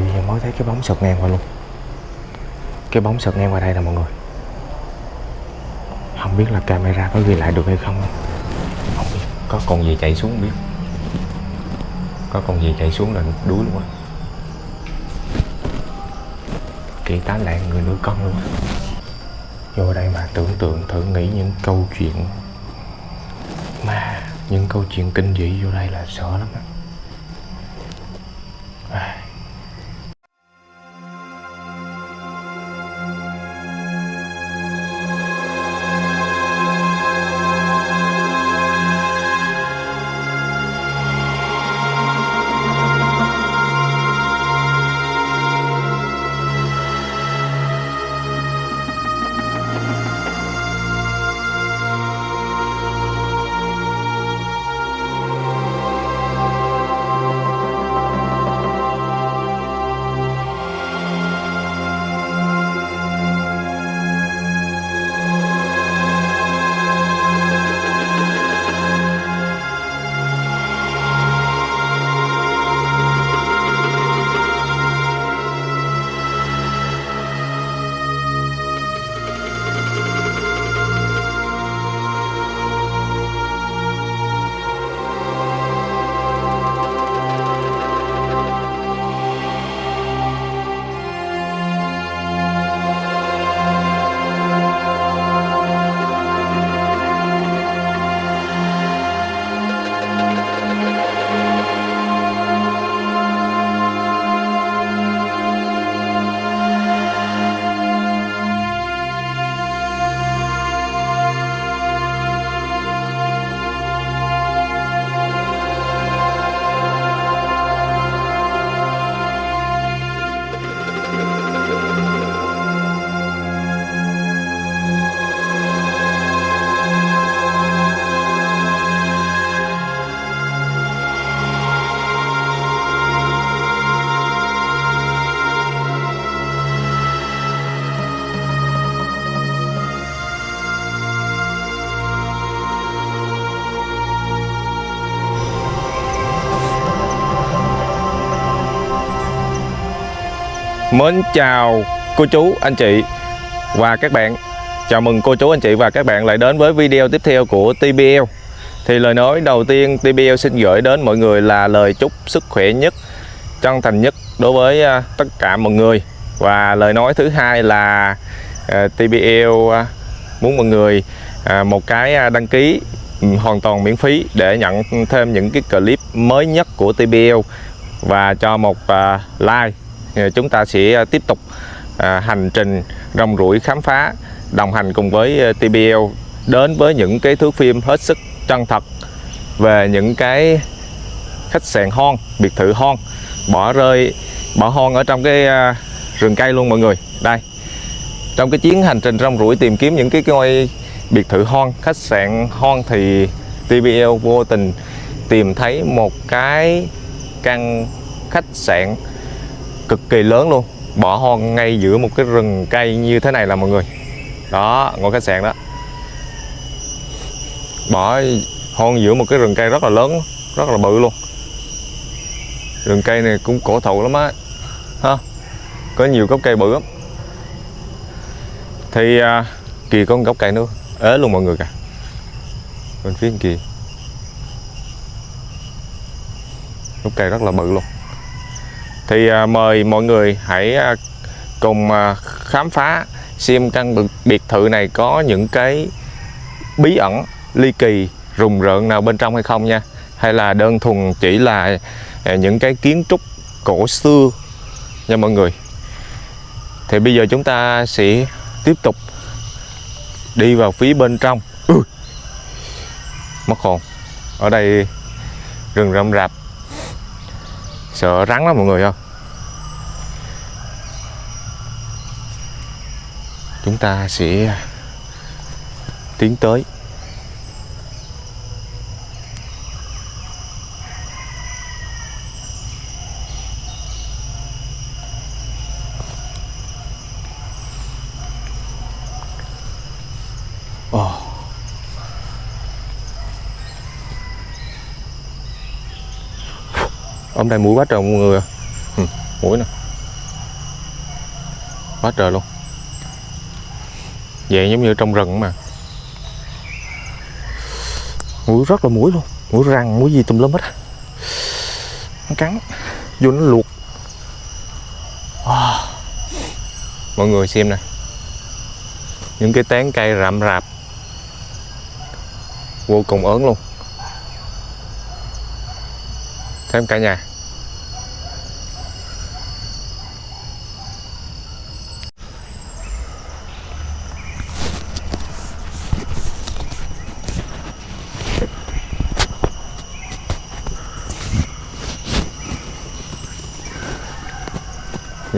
thì mới thấy cái bóng sượt ngang qua luôn. Cái bóng sượt ngang qua đây nè mọi người. Không biết là camera có ghi lại được hay không. Không biết. Có con gì chạy xuống không biết. Có con gì chạy xuống là đuối luôn á. Kỳ tá lạng người nuôi con luôn á. Vô đây mà tưởng tượng, thử nghĩ những câu chuyện mà những câu chuyện kinh dị vô đây là sợ lắm á. Mến chào cô chú, anh chị và các bạn. Chào mừng cô chú, anh chị và các bạn lại đến với video tiếp theo của TBL Thì lời nói đầu tiên TBL xin gửi đến mọi người là lời chúc sức khỏe nhất Chân thành nhất đối với à, tất cả mọi người. Và lời nói thứ hai là à, TBL à, muốn mọi người một cái đăng ký hoàn toàn miễn phí để nhận thêm những cái clip mới nhất của TBL và cho một like chúng ta sẽ à, tiếp tục à, hành trình rong ruổi khám phá đồng hành cùng với à, TBL đến với những cái thước phim hết sức chân thật về những cái khách sạn hon, biệt thự hon bỏ rơi bỏ hon ở trong cái rừng cây luôn mọi người. Đây trong cái chuyến hành trình rong ruổi tìm kiếm những cái ngôi biệt thự hon khách sạn hon thì TBL vô tình tìm thấy một cái căn khách sạn cực kỳ lớn luôn. Bỏ hoang ngay giữa một cái rừng cây như thế này là mọi người. Đó ngôi khách sạn đó. Bỏ hoang giữa một cái rừng cây rất là lớn rất là bự luôn. Rừng cây này cũng cổ thụ lắm á. Ha có nhiều gốc cây bự lắm. Thì à, kìa có một gốc cây nữa ế luôn mọi người cả, bên phía kia. Gốc cây rất là bự luôn thì à, mời mọi người hãy à, cùng à, khám phá, xem căn biệt thự này có những cái bí ẩn, ly kỳ, rùng rợn nào bên trong hay không nha. Hay là đơn thuần chỉ là những cái kiến trúc cổ xưa nha mọi người. Thì bây giờ chúng ta sẽ tiếp tục đi vào phía bên trong. Ừ. mất hồn. Ở đây rừng rậm rạp sợ rắn lắm mọi người không? Chúng ta sẽ tiến tới. Hôm nay mũi quá trời mọi người à. ừ, mũi nè. Quá trời luôn. Vậy giống như trong rừng mà. Mũi rất là mũi luôn. Mũi răng mũi gì tùm lum hết nó cắn vô nó luộc. Wow. mọi người xem nè. Những cái tán cây rậm rạp. Vô cùng ớn luôn. Thêm cả nhà.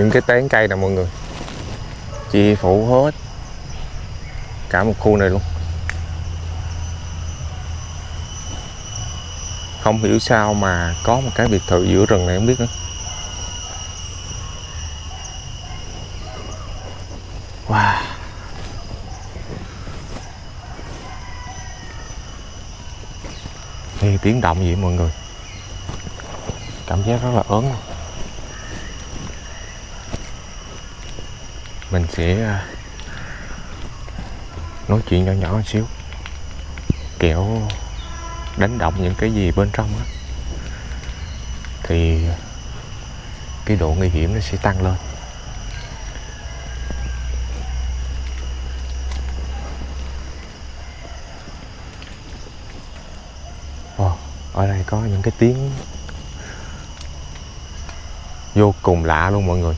Những cái tán cây nè mọi người? Chi phủ hết cả một khu này luôn. Không hiểu sao mà có một cái biệt thự giữa rừng này không biết nữa. Wow. Nghe tiếng động gì vậy mọi người? Cảm giác rất là ớn luôn. Mình sẽ à, nói chuyện nhỏ nhỏ một xíu. Kiểu đánh động những cái gì bên trong á, thì cái độ nguy hiểm nó sẽ tăng lên. Ở đây có những cái tiếng vô cùng lạ luôn mọi người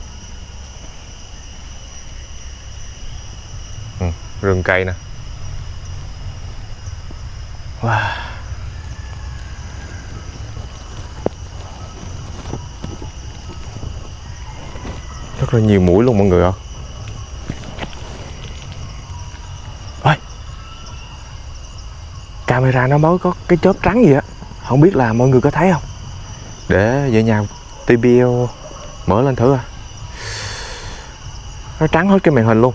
ừ, rừng cây nè. Wow. rất là nhiều mũi luôn mọi người ạ. Ơi camera nó mới có cái chớp trắng gì á. Không biết là mọi người có thấy không? Để về nhà TBL mở lên thử à. Nó trắng hết cái màn hình luôn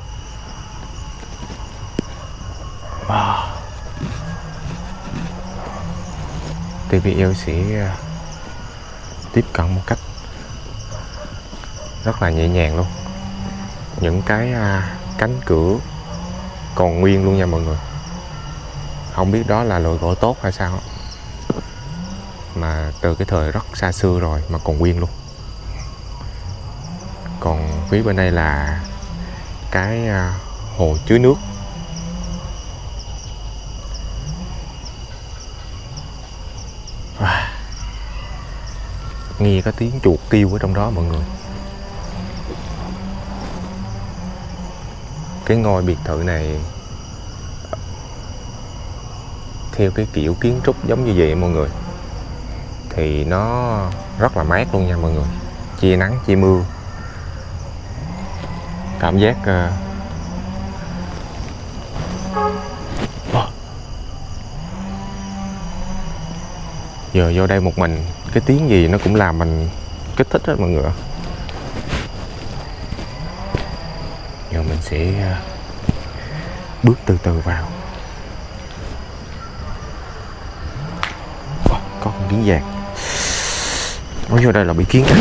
TBL sẽ à, tiếp cận một cách rất là nhẹ nhàng luôn. Những cái à, cánh cửa còn nguyên luôn nha mọi người. Không biết đó là loại gỗ tốt hay sao mà từ cái thời rất xa xưa rồi mà còn nguyên luôn. Còn phía bên đây là cái à, hồ chứa nước. Nghe có tiếng chuột kêu ở trong đó mọi người. Cái ngôi biệt thự này, theo cái kiểu kiến trúc giống như vậy mọi người, thì nó rất là mát luôn nha mọi người. Chia nắng chia mưa. Cảm giác uh... giờ vô đây một mình cái tiếng gì nó cũng làm mình kích thích hết mọi người. Ạ giờ mình sẽ à, bước từ từ vào. Có con kiến vàng. Nói vô đây là bị kiến cắn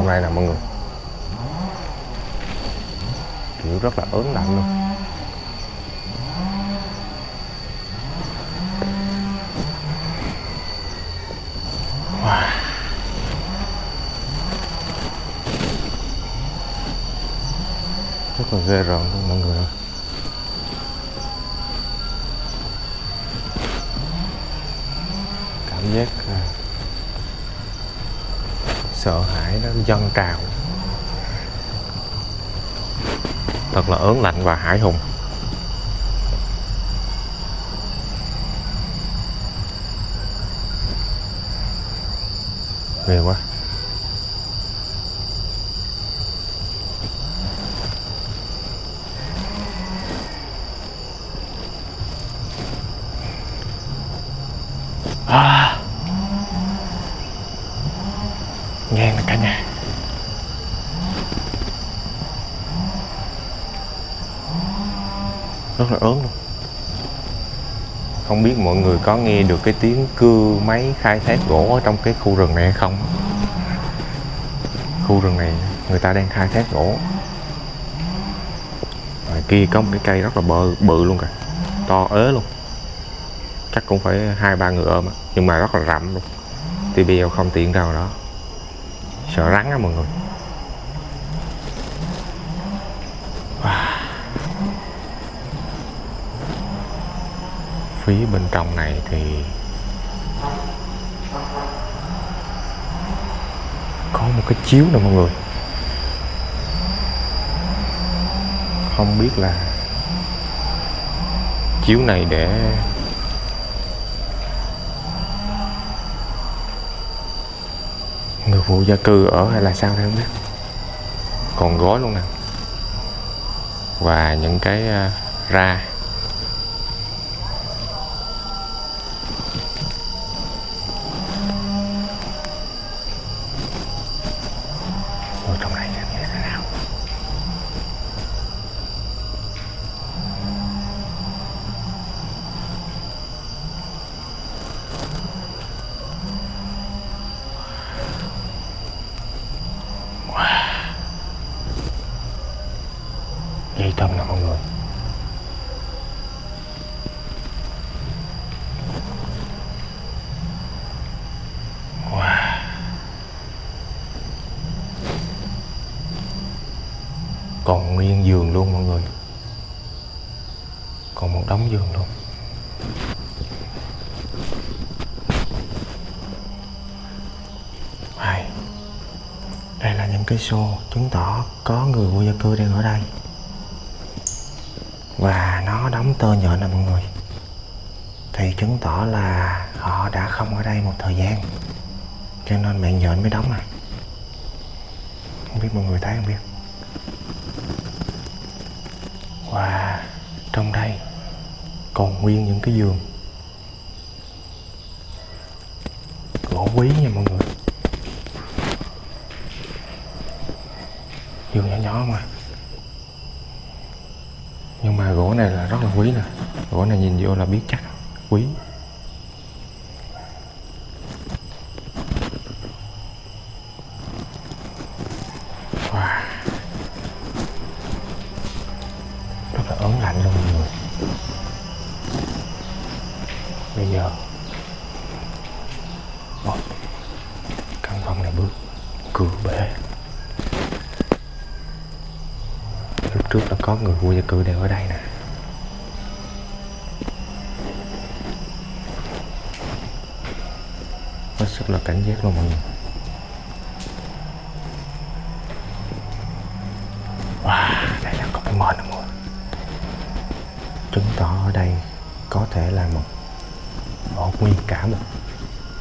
trong đây nè mọi người. Kiểu rất là ớn lạnh luôn. Wow. rất là ghê rợn luôn mọi người ơi cảm giác sợ hãi nó dâng trào. Thật là ớn lạnh và hải hùng. Ghê quá. Rất là ớn luôn. Không biết mọi người có nghe được cái tiếng cưa máy khai thác gỗ ở trong cái khu rừng này hay không? Khu rừng này người ta đang khai thác gỗ. Ngoài kia có một cái cây rất là bự, bự luôn kìa. To ế luôn. Chắc cũng phải hai ba người ôm á. Nhưng mà rất là rậm luôn. TBL không tiện đâu đó. Sợ rắn á mọi người. Phía bên trong này thì có một cái chiếu nè mọi người. Không biết là chiếu này để người phụ gia cư ở hay là sao đây không biết. Còn gói luôn nè. Và những cái uh, ra ở trong này xem như thế nào dây thừng nè mọi người wow. còn nguyên giường luôn mọi người. Còn một đống giường luôn. Đây. đây là những cái xô chứng tỏ có người vô gia cư đang ở đây. Và nó đóng tơ nhện nè mọi người. Thì chứng tỏ là họ đã không ở đây một thời gian. Cho nên mạng nhện mới đóng này không biết mọi người thấy không biết và trong đây. Còn nguyên những cái giường. Gỗ quý nha mọi người. Giường nhỏ nhỏ mà. Nhưng mà gỗ này là rất là quý nè. Gỗ này nhìn vô là biết chắc. Quý wow. rất là ớn lạnh luôn mọi người bây giờ Ồ, căn phòng này bước cửa bể lúc trước là có người vô gia cư đang ở đây nè hết sức là cảnh giác luôn mọi người wow mệt không chứng tỏ ở đây có thể là một một nguyên cả một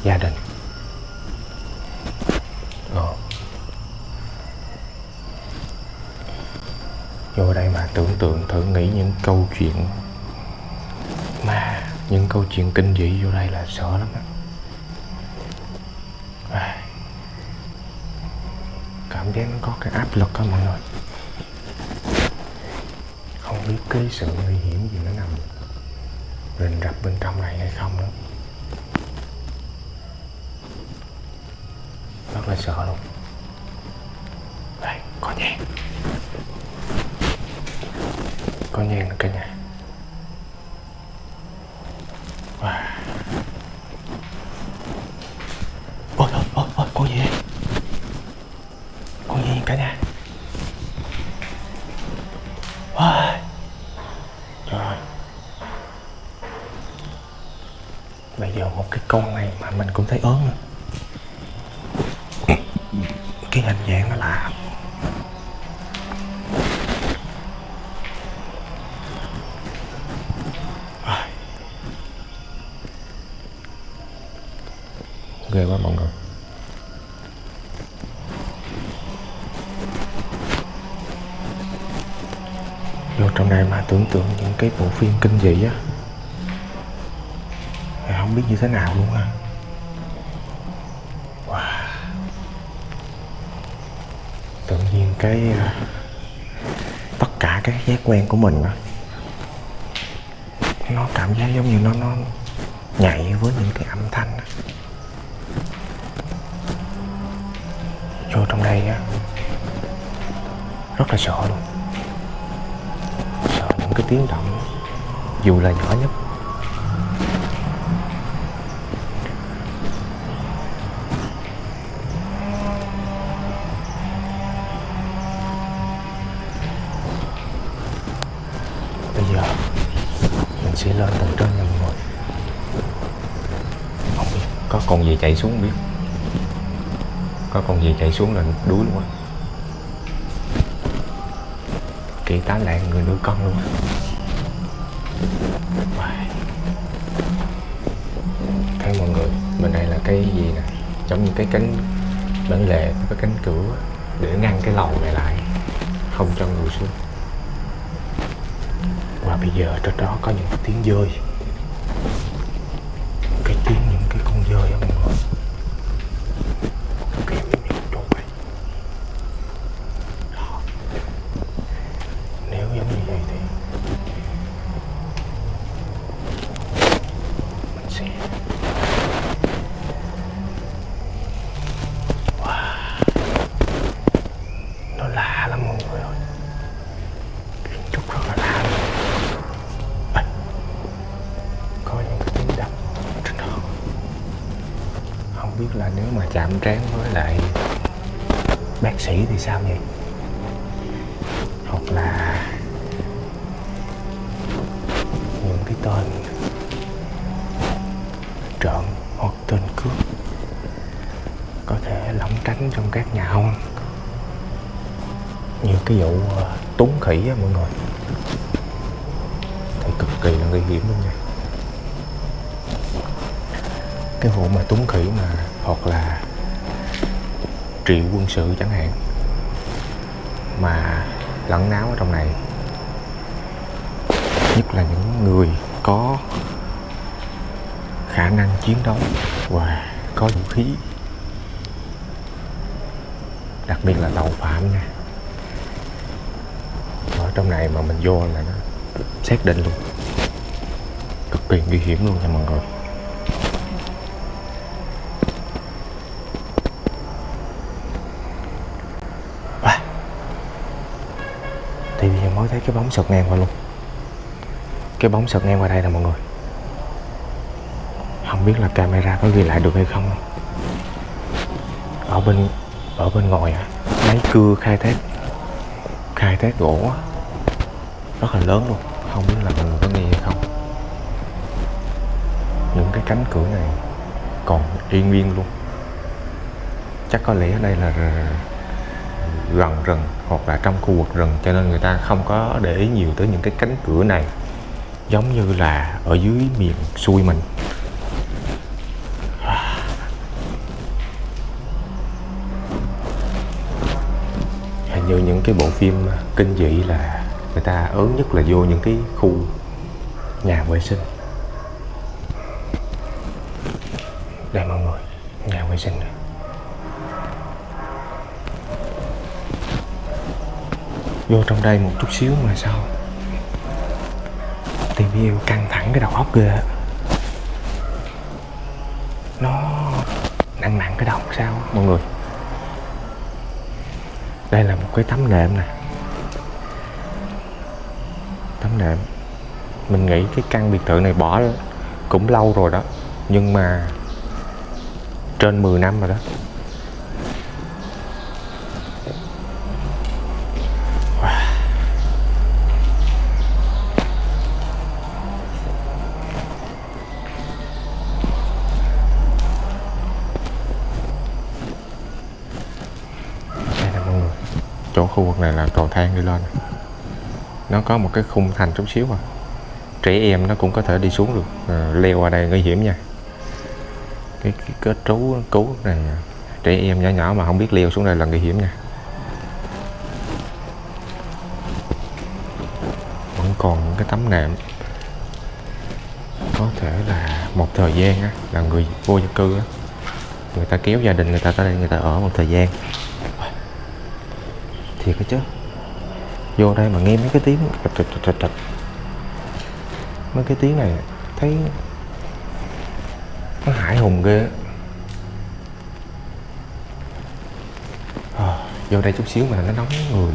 gia đình. Ờ. vô đây mà tưởng tượng thử nghĩ những câu chuyện mà những câu chuyện kinh dị vô đây là sợ lắm á. Cảm giác nó có cái áp lực á mọi người cái sự nguy hiểm gì nó nằm rình rập bên trong này hay không nữa rất là sợ luôn. Đây, có nhang. Có nhang cả nhà. Vô trong này mà tưởng tượng những cái bộ phim kinh dị á không biết như thế nào luôn á wow. tự nhiên cái à, tất cả các giác quen của mình á, nó cảm giác giống như nó nó nhảy với những cái âm thanh á. vô trong đây á, rất là sợ luôn những cái tiếng động, dù là nhỏ nhất. Bây giờ, mình sẽ lên tầng trên nhà mọi người không biết có con gì chạy xuống không biết. Có con gì chạy xuống là đuối luôn á kỳ tám lại người nuôi con luôn. Thấy mọi người, bên đây là cái gì nè? Giống như cái cánh bản lề, cái cánh cửa để ngăn cái lầu này lại. Không cho người xuống. Và bây giờ trên đó có những tiếng rơi cái tiếng những cái con dơi á mọi người Cực kỳ nguy hiểm chỗ này. Đó. nếu giống như vậy thì mình sẽ wow. nó lạ lắm mọi người ơi kiến trúc rất là lạ luôn Ê, có những cái tiếng đập trên đó không biết là nếu mà chạm trán với lại bác sĩ thì sao vậy? Hoặc là những cái tên trộm hoặc tên cướp có thể lẩn tránh trong các nhà hông như cái vụ ờ, túng khỉ á mọi người. Thì cực kỳ là nguy hiểm luôn nha. Cái vụ mà túng khỉ mà hoặc là triệu quân sự chẳng hạn, mà lẫn náo ở trong này. Nhất là những người có khả năng chiến đấu và có vũ khí, đặc biệt là tàu phạm nha. Ở trong này mà mình vô là nó xác định luôn. Cực kỳ nguy hiểm luôn nha mọi người. Thì bây giờ mới thấy cái bóng sượt ngang qua luôn. Cái bóng sượt ngang qua đây nè mọi người. Không biết là camera có ghi lại được hay không. Ở bên ở bên ngoài máy cưa khai thác khai thác gỗ á, rất là lớn luôn. Không biết là mọi người có nghe hay không. Những cái cánh cửa này còn yên nguyên luôn. Chắc có lẽ ở đây là gần rừng hoặc là trong khu vực rừng, cho nên người ta không có để ý nhiều tới những cái cánh cửa này, giống như là ở dưới miền xuôi mình. Hình như những cái bộ phim kinh dị là người ta ớn nhất là vô những cái khu nhà vệ sinh. Vô trong đây một chút xíu mà sao? Tìm yêu căng thẳng cái đầu óc ghê nó nặng nặng cái đầu sao? Mọi người. Đây là một cái tấm nệm nè. Tấm nệm. Mình nghĩ cái căn biệt thự này bỏ cũng lâu rồi đó. Nhưng mà trên 10 năm rồi đó Wow. đây nè mọi người chỗ khu vực này là cầu thang đi lên. Nó có một cái khung thành chút xíu à. Trẻ em nó cũng có thể đi xuống được. À, leo qua đây nguy hiểm nha. Cái, cái kết trú cứu này à. trẻ em nhỏ nhỏ mà không biết leo xuống đây là nguy hiểm nha. Vẫn còn những cái tấm nệm. Có thể là một thời gian á, là người vô gia cư á, người ta kéo gia đình người ta tới đây người ta ở một thời gian thiệt cái chứ. Vô đây mà nghe mấy cái tiếng trịch trịch trịch mấy cái tiếng này thấy nó hải hùng ghê á. Ờ, vô đây chút xíu mà nó nóng người.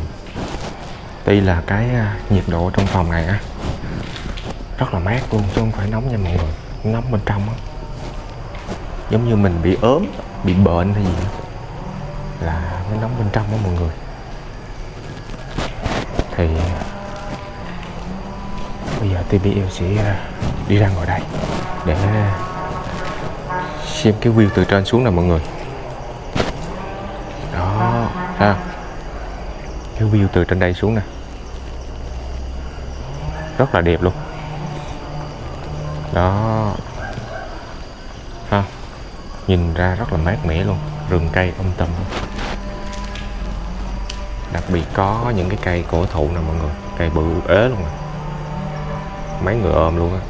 Tuy là cái à, nhiệt độ trong phòng này á, rất là mát luôn chứ không phải nóng nha mọi người. Nóng bên trong á. Giống như mình bị ốm, bị bệnh hay gì á, là nó nóng bên trong á mọi người thì, bây giờ TBL sẽ ờ, đi ra ngoài đây để xem cái view từ trên xuống nè mọi người. Đó, ha. Cái view từ trên đây xuống nè. Rất là đẹp luôn. Đó. Ha. Nhìn ra rất là mát mẻ luôn. Rừng cây âm tầm đặc biệt có những cái cây cổ thụ nè mọi người. Cây bự ế luôn nè. Mấy người ôm luôn á.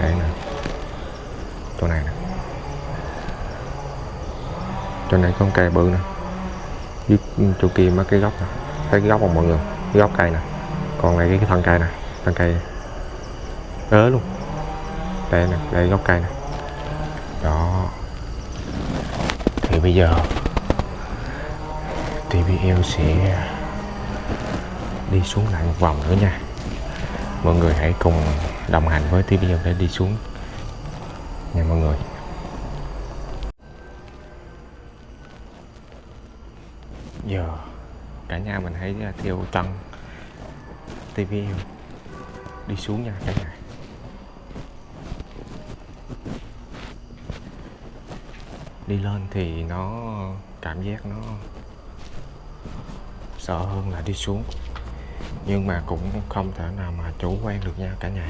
Đây nè. Chỗ này nè. Chỗ này có cây bự nè. Dưới chỗ kia mấy cái gốc nè. Thấy cái gốc không mọi người? Cái gốc cây nè. Còn này cái, cái thân cây nè. Thân cây ế luôn. Đây nè đây gốc cây nè. Đó. Thì bây giờ TVL sẽ đi xuống lại một vòng nữa nha. Mọi người hãy cùng đồng hành với TVL để đi xuống. Nha mọi người. Giờ, cả nhà mình hãy à, theo chân TV đi xuống nha cả nhà. Đi lên thì nó cảm giác nó sợ hơn là đi xuống nhưng mà cũng không thể nào mà chủ quan được nha cả nhà.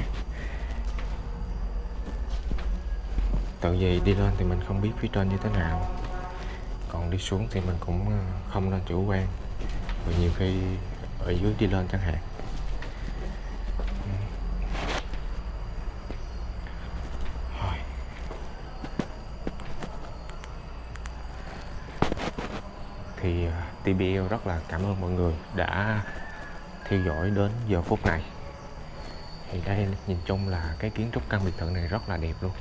Tự vì đi lên thì mình không biết phía trên như thế nào. Còn đi xuống thì mình cũng ờ, không nên chủ quan. Vì nhiều khi ở dưới đi lên chẳng hạn. Thì ờ, TBL rất là cảm ơn mọi người đã theo dõi đến giờ phút này. Thì đây, nhìn chung là cái kiến trúc căn biệt thự này rất là đẹp luôn.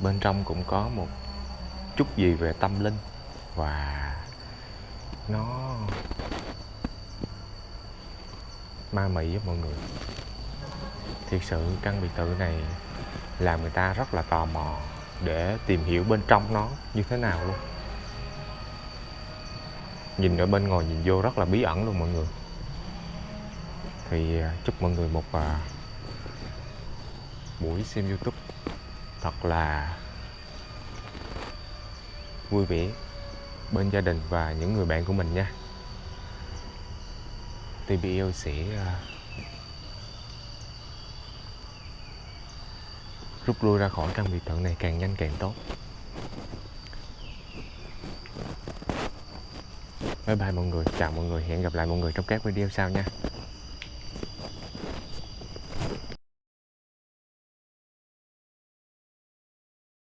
Bên trong cũng có một chút gì về tâm linh và nó ma mị với mọi người. Thiệt sự căn biệt thự này làm người ta rất là tò mò để tìm hiểu bên trong nó như thế nào luôn. Nhìn ở bên ngoài nhìn vô rất là bí ẩn luôn mọi người thì à, chúc mọi người một à, buổi xem youtube thật là vui vẻ bên gia đình và những người bạn của mình nha. TBL sẽ à, rút lui ra khỏi căn biệt thự này càng nhanh càng tốt. Bye bye mọi người chào mọi người hẹn gặp lại mọi người trong các video sau nha.